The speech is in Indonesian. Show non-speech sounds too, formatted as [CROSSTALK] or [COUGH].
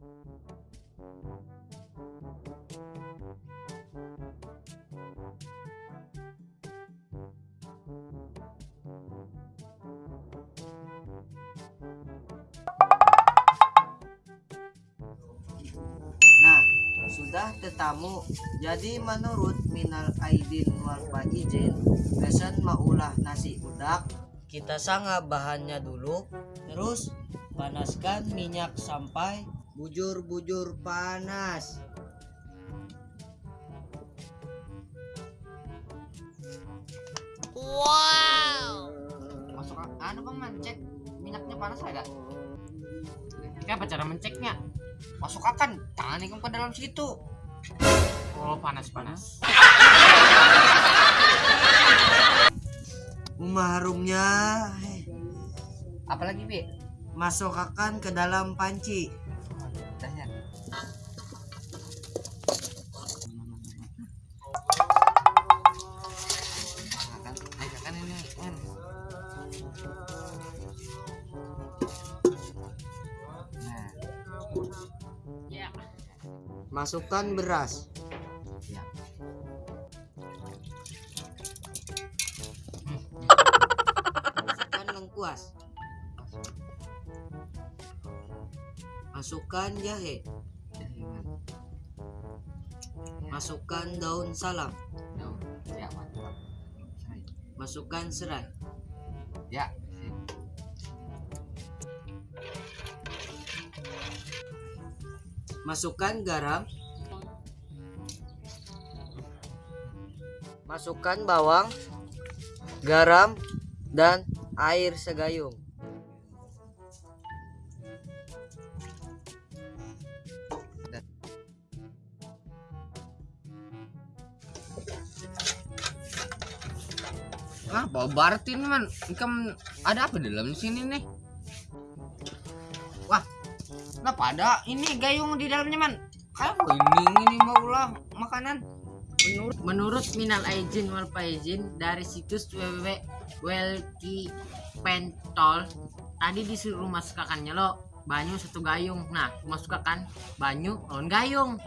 Nah, sudah tetamu. Jadi menurut Minal Aidin wal Faizin, pesen maulah nasi udak. Kita sangga bahannya dulu, terus panaskan minyak sampai bujur-bujur panas. masuk ke- anu bang man cek minyaknya panas agak kayak apa cara menceknya? Masuk akan. Tangan ikut ke dalam situ. Oh panas panas [LAUGHS] Umah harumnya eh, apalagi bi? Masukkan ke dalam panci. Masukkan beras. Ya. Masukkan lengkuas. Masukkan jahe. Masukkan daun salam. Ya. Masukkan serai. Ya. Masukkan garam. Masukkan bawang, garam, dan air segayung. Ah, bawa Bartin man. Ikan ada apa di dalam sini nih? Wah, kenapa ada ini gayung di dalamnya man? Kayak ini ini maulah makanan. Menurut menurut Minal Aizin wal Faizin dari situs www.welkipentol tadi disuruh masukkannya lo banyu satu gayung. Nah, masukkan banyu lawan gayung.